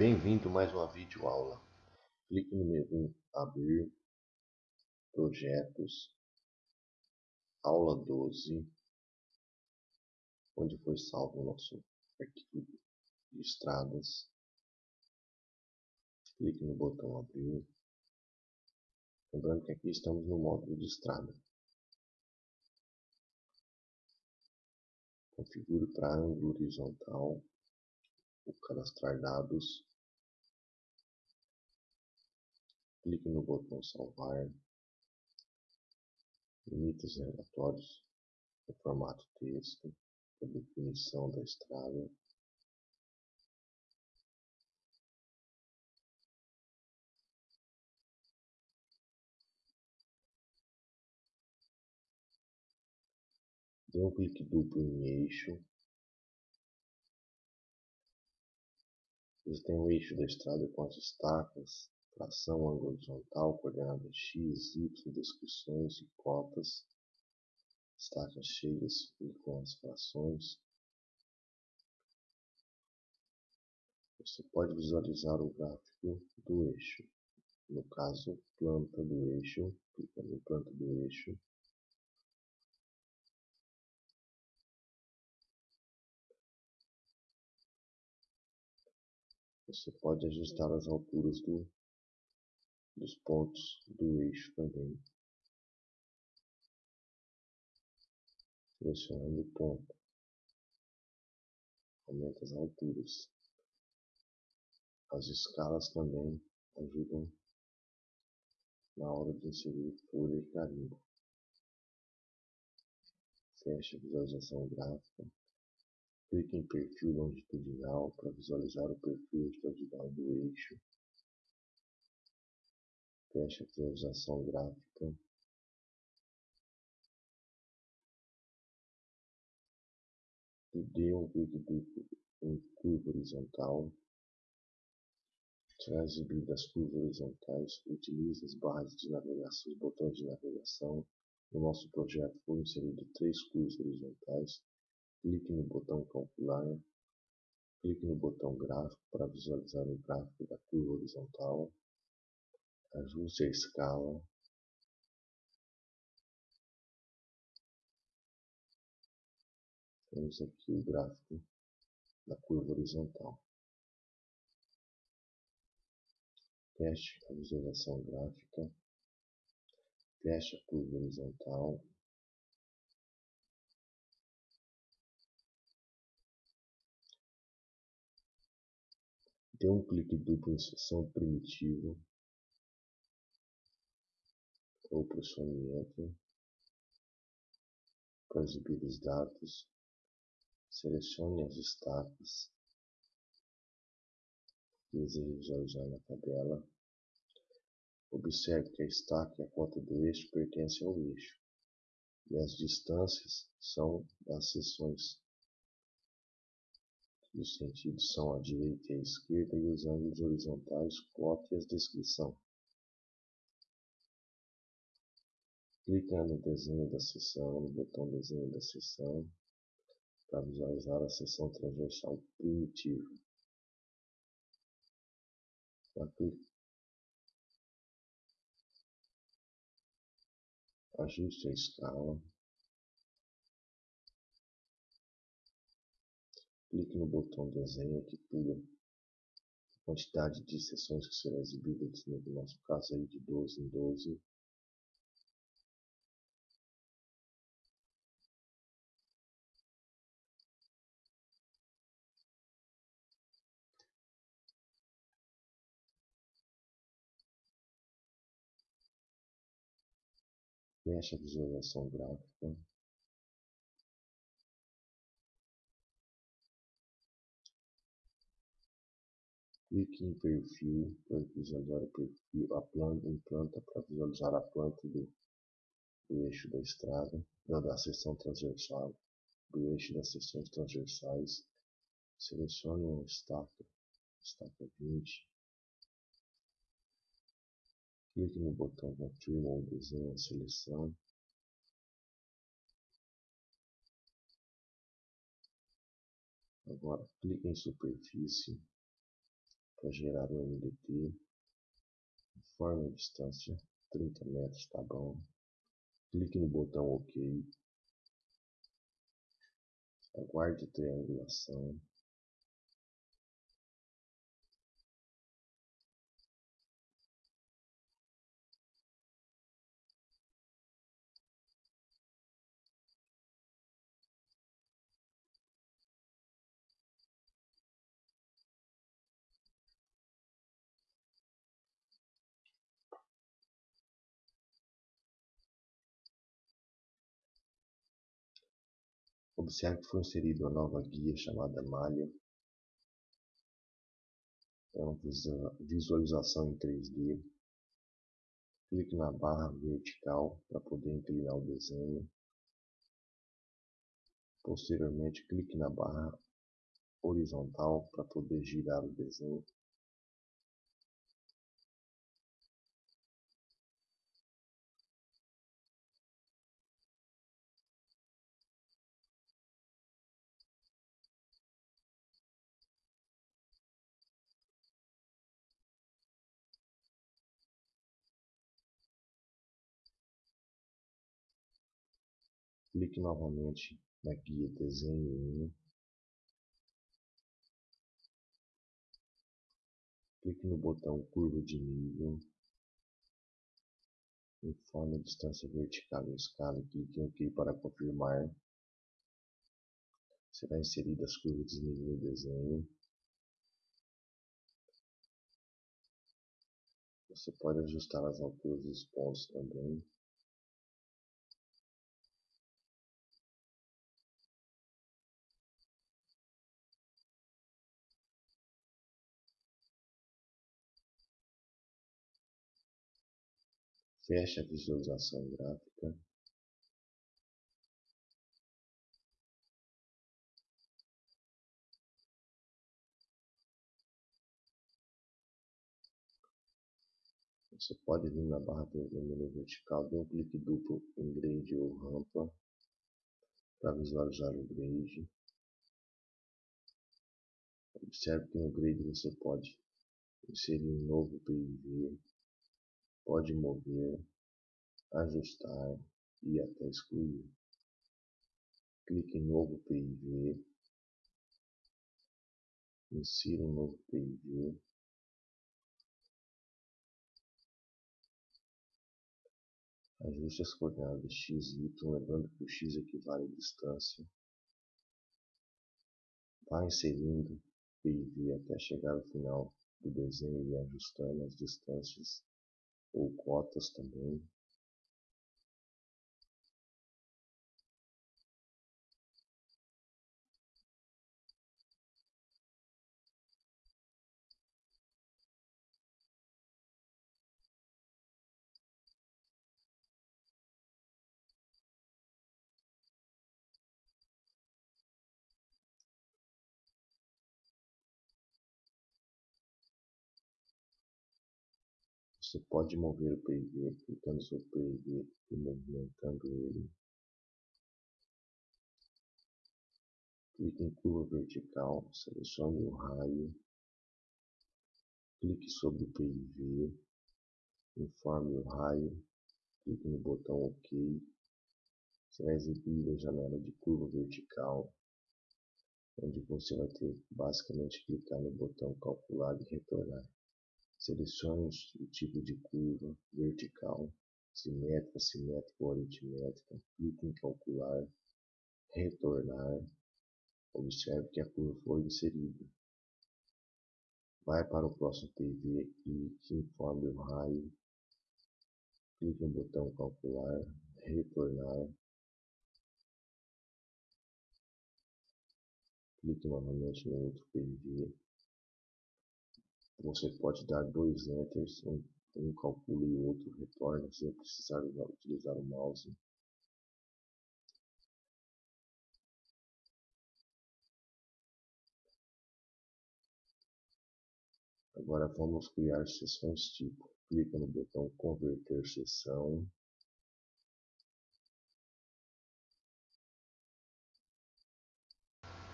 Bem-vindo mais uma videoaula. Clique no menu Abrir, Projetos, Aula 12, onde foi salvo o nosso arquivo de estradas. Clique no botão Abrir. Lembrando que aqui estamos no módulo de estrada. Configure para ângulo horizontal o cadastrar dados. Clique no botão salvar. Limite os relatórios no formato texto, a definição da estrada. Dê um clique duplo em eixo. Você tem o eixo da estrada com as estacas, tração horizontal, coordenada x, y, descrições e cotas, estacas cheias e com as frações. Você pode visualizar o gráfico do eixo. No caso, planta do eixo, clica no planta do eixo Você pode ajustar as alturas do, dos pontos do eixo também. Selecionando o ponto. Aumenta as alturas. As escalas também ajudam na hora de inserir folha e carimbo. Feche a visualização gráfica. Clique em Perfil longitudinal para visualizar o perfil longitudinal do eixo. Feche a visualização gráfica. E dê um clique em curva horizontal. Para exibir das curvas horizontais, utilize as barras de navegação, os botões de navegação. No nosso projeto foram inseridos três curvas horizontais Clique no botão Calcular. Clique no botão Gráfico para visualizar o gráfico da curva horizontal. Ajuste a escala. Temos aqui o gráfico da curva horizontal. Teste a visualização gráfica. Teste a curva horizontal. Dê um clique duplo em seção primitivo ou processamento para exibir os dados. Selecione as estacas que deseja visualizar na tabela. Observe que a estaca e a cota do eixo pertencem ao eixo e as distâncias são das seções os sentidos são a direita e a esquerda e os ângulos horizontais, cota e a descrição. Clique no desenho da seção, no botão desenho da seção, para visualizar a seção transversal primitiva. Ajuste a escala. Clique no botão desenho que pula quantidade de sessões que será exibida, no nosso caso aí de 12 em 12. Feche a visualização gráfica. Clique em Perfil para visualizar o perfil, a planta, em planta para visualizar a planta do, do eixo da estrada, da, da seção transversal, do eixo das seções transversais. Selecione uma estaca, estaca 20. Clique no botão Confirma ou desenho a seleção. Agora clique em superfície para gerar um MDT. Informe a distância, 30 metros, tá bom. Clique no botão OK. Aguarde triangulação. Observe que foi inserida uma nova guia chamada Malha. É uma visualização em 3D. Clique na barra vertical para poder inclinar o desenho. Posteriormente, clique na barra horizontal para poder girar o desenho. Clique novamente na guia Desenho 1. Clique no botão Curva de nível. Informe a distância vertical e escala clique em OK para confirmar. Será inserida as curvas de nível no desenho. Você pode ajustar as alturas dos pontos também. Feche a visualização gráfica. Você pode vir na barra do menu vertical, dê um clique duplo em grade ou rampa para visualizar o grade. Observe que no grade você pode inserir um novo PIV, pode mover, ajustar e até excluir. Clique em novo PIV, insira um novo PIV, ajuste as coordenadas x e y, lembrando que o x equivale à distância. Vá inserindo PIV até chegar ao final do desenho e ajustando as distâncias ou cotas também. Você pode mover o PIV clicando sobre o PIV e movimentando ele. Clique em curva vertical, selecione o raio, clique sobre o PIV, informe o raio, clique no botão OK. Será exibida a janela de curva vertical, onde você vai ter basicamente clicar no botão calcular e retornar. Selecione o tipo de curva vertical, simétrica, simétrica ou aritmétrica. Clique em calcular, retornar. Observe que a curva foi inserida. Vai para o próximo PV, clique, informe o raio. Clique no botão calcular, retornar. Clique novamente no outro PV. Você pode dar dois enters, um, um calcula e o outro retorna, sem precisar utilizar o mouse. Agora vamos criar seções tipo. Clica no botão converter seção.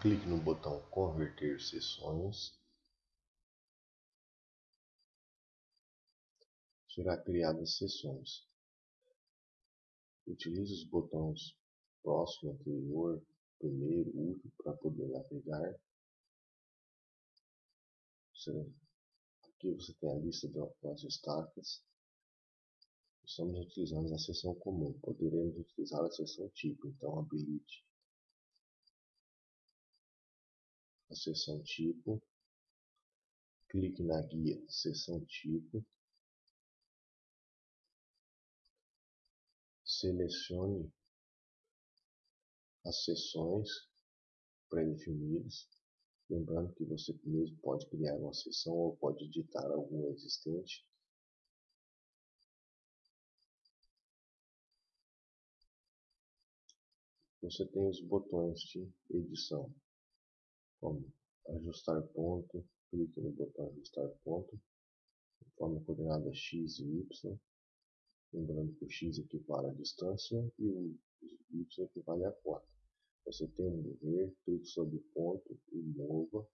Clique no botão converter seções. Será criadas seções. Utilize os botões próximo, anterior, primeiro, último para poder navegar. Aqui você tem a lista das estacas. Estamos utilizando a seção comum, poderemos utilizar a seção tipo, então habilite a seção tipo, clique na guia seção tipo, selecione as seções pré-definidas, lembrando que você mesmo pode criar uma seção ou pode editar alguma existente. Você tem os botões de edição, como ajustar ponto, clique no botão ajustar ponto, conforme a coordenada x e y, lembrando que o x equivale à distância e o y equivale a 4. Você tem um mover, clique sobre o ponto e mova.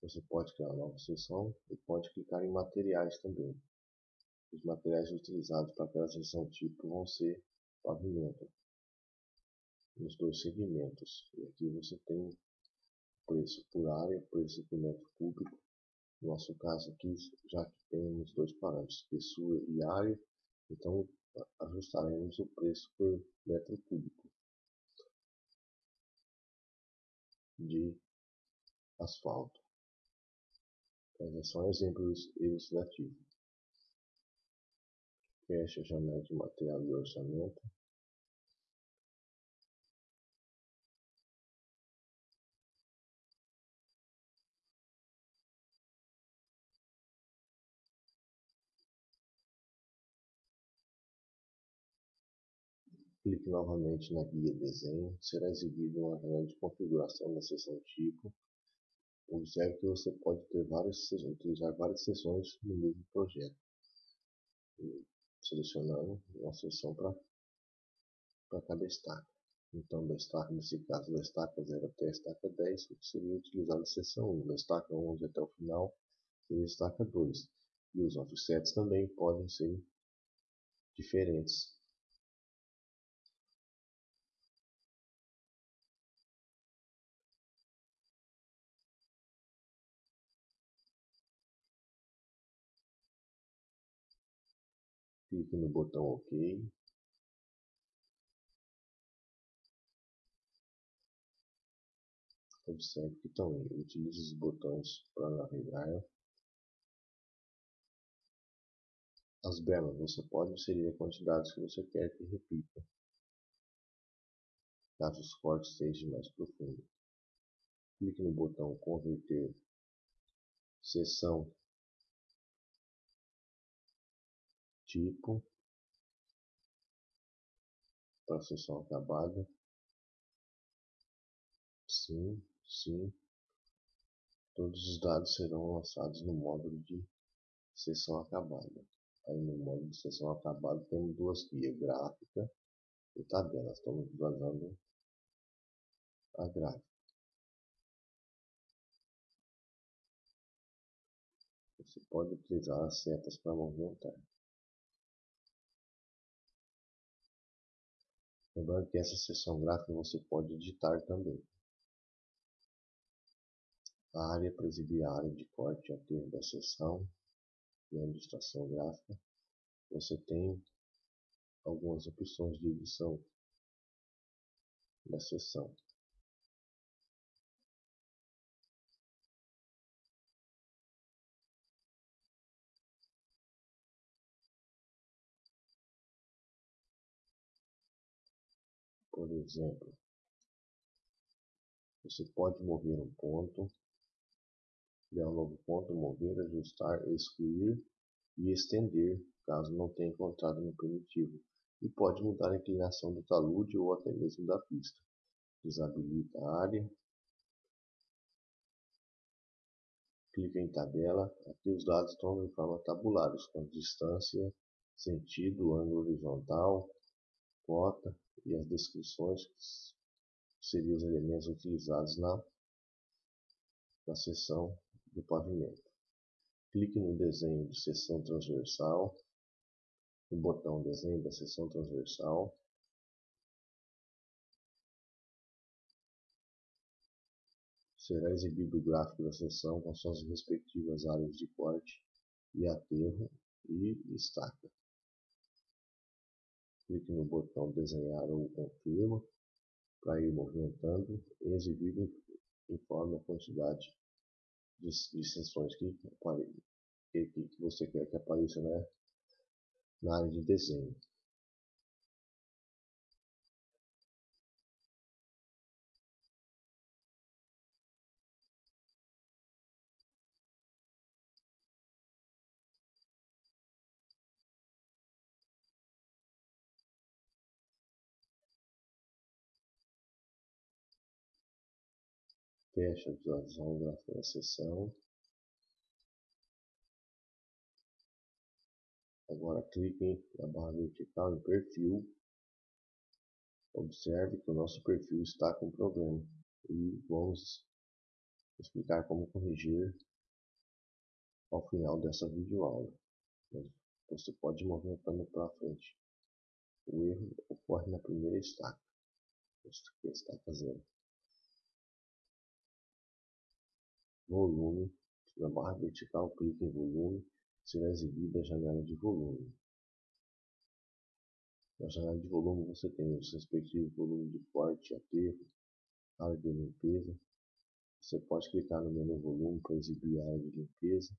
Você pode criar uma nova seção e pode clicar em materiais também. Os materiais utilizados para aquela seção tipo vão ser pavimento nos dois segmentos. E aqui você tem preço por área, preço por metro cúbico. No nosso caso aqui, já que temos dois parâmetros, espessura e área, então ajustaremos o preço por metro cúbico de asfalto. Mas é só um exemplo ilustrativo. Feche a janela de material e orçamento. Clique novamente na guia Desenho, será exibido uma janela de configuração da seção Tipo. Observe que você pode ter várias, utilizar várias seções no mesmo projeto. Selecionando uma seção para cada estaca. Então, da estaca, nesse caso, da estaca 0 até a estaca 10, seria utilizado a seção 1. Da estaca 11 até o final, seria a estaca 2. E os offsets também podem ser diferentes clique no botão OK. Observe que também utilize os botões para navegar. As bermas você pode inserir a quantidade que você quer que repita, caso os cortes sejam mais profundos. Clique no botão Converter seção tipo para sessão acabada. Sim, sim. Todos os dados serão lançados no módulo de sessão acabada. Aí no módulo de sessão acabada temos duas guias, gráfica e tabela. Estamos usando a gráfica. Você pode utilizar as setas para movimentar. Lembrando que essa seção gráfica você pode editar também. A área para exibir a área de corte e aterro da seção e a ilustração gráfica. Você tem algumas opções de edição da seção. Por exemplo, você pode mover um ponto, criar um novo ponto, mover, ajustar, excluir e estender, caso não tenha encontrado no primitivo. E pode mudar a inclinação do talude ou até mesmo da pista. Desabilita a área. Clica em tabela. Aqui os dados estão em forma tabular, com distância, sentido, ângulo horizontal, cota, e as descrições que seriam os elementos utilizados na na seção do pavimento. Clique no desenho de seção transversal, no botão Desenho da seção transversal. Será exibido o gráfico da seção com suas respectivas áreas de corte e aterro e estaca. Clique no botão Desenhar ou Confirma para ir movimentando e exibir conforme a quantidade de, de que, que, que, você quer que apareça né, na área de desenho. A visualização gráfica da seção. Agora clique na barra vertical em perfil. Observe que o nosso perfil está com problema e vamos explicar como corrigir ao final dessa videoaula. Você pode ir movimentando para frente. O erro ocorre na primeira estaca. Esta aqui é Volume. Na barra vertical, clique em volume. Será exibida a janela de volume. Na janela de volume você tem os respectivos volumes de corte, aterro, área de limpeza. Você pode clicar no menu volume para exibir a área de limpeza.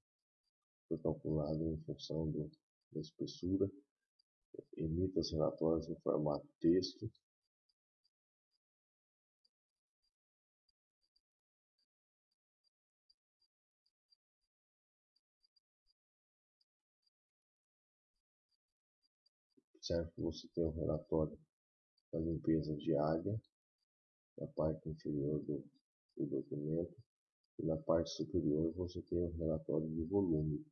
Foi calculado em função do, da espessura. Emita os relatórios no formato texto. Observe você tem um relatório da limpeza diária na parte inferior do, do documento e na parte superior você tem um relatório de volume.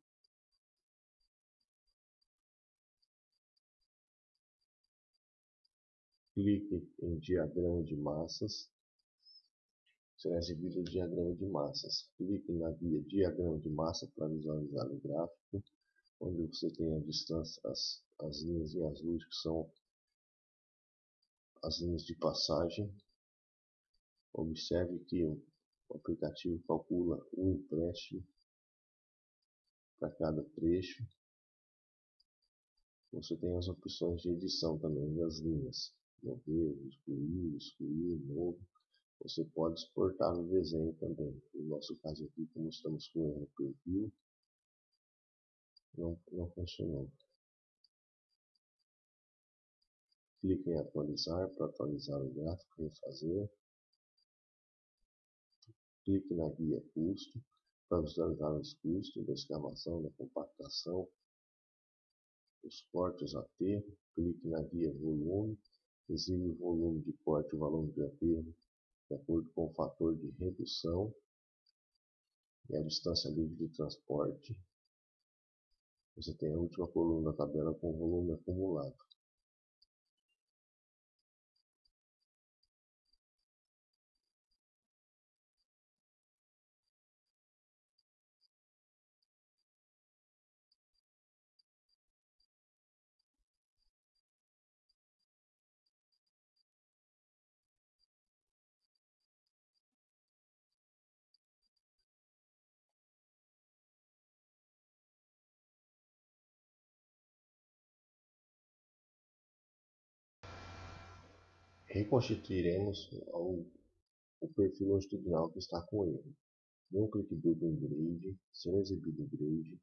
Clique em diagrama de massas. Será exibido o diagrama de massas. Clique na guia diagrama de massa para visualizar o gráfico onde você tem a distância, as, as linhas em azul que são as linhas de passagem. Observe que o aplicativo calcula o empréstimo para cada trecho. Você tem as opções de edição também das linhas. Mover, excluir, excluir, novo. Você pode exportar o desenho também. No nosso caso aqui, como estamos com erro perfil, não, não funcionou. Clique em atualizar para atualizar o gráfico refazer. Clique na guia custo para visualizar os custos da escavação, da compactação, os cortes aterro. Clique na guia volume, exibe o volume de corte e o volume de aterro de acordo com o fator de redução e a distância livre de transporte você tem a última coluna da tabela com o volume acumulado. Reconstituiremos o, o perfil longitudinal que está com erro. Dê um clique duplo em Grid, será exibido o Grid,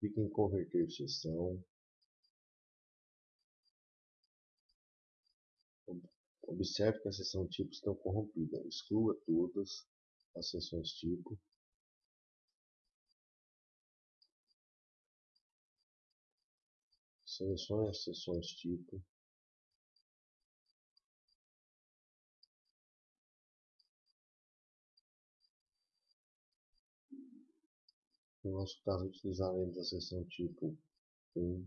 clique em Converter seção, Observe que a seção tipo está corrompida. Exclua todas as seções tipo. Selecione as seções tipo. No nosso caso, utilizaremos a seção tipo 1.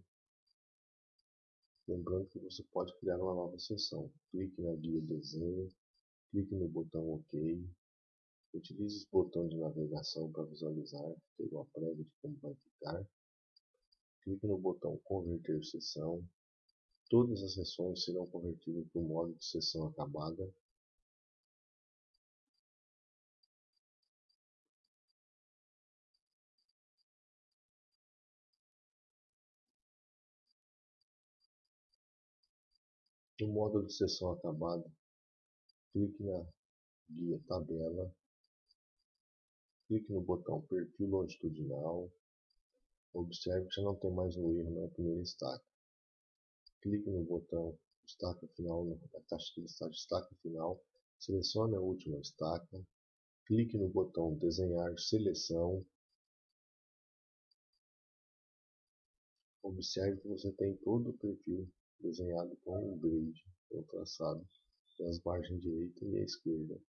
Lembrando que você pode criar uma nova seção. Clique na guia desenho, clique no botão OK. Utilize o botão de navegação para visualizar, ter uma prévia de como vai ficar. Clique no botão Converter sessão. Todas as sessões serão convertidas para o modo de sessão acabada. No módulo de sessão acabada, clique na guia Tabela, clique no botão Perfil Longitudinal, observe que já não tem mais um erro na primeira estaca. Clique no botão Estaca Final, na caixa de Estaca Final, selecione a última estaca, clique no botão Desenhar Seleção, observe que você tem todo o perfil desenhado com um grade ou traçado das margens direita e esquerda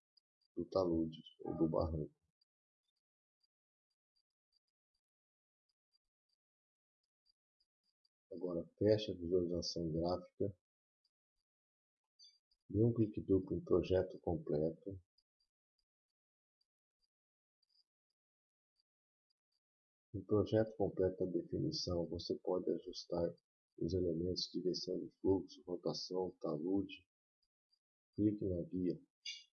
do talude ou do barranco. Agora feche a visualização gráfica, dê um clique duplo em projeto completo, No projeto completo da definição, você pode ajustar os elementos direção de fluxo, rotação, talude. Clique na guia,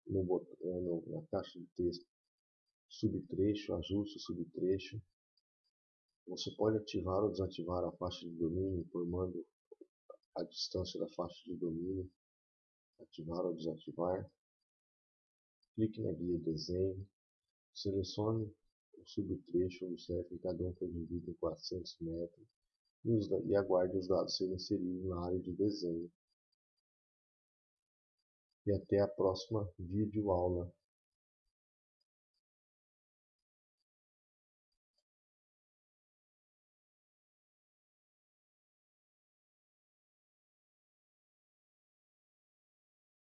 no botão, é, no, na caixa de texto, subtrecho, ajuste o subtrecho. Você pode ativar ou desativar a faixa de domínio, informando a distância da faixa de domínio. Ativar ou desativar. Clique na guia desenho. Selecione o subtrecho, observe que cada um foi dividido em 400 metros os, e aguarde os dados serem inseridos na área de desenho. E até a próxima videoaula.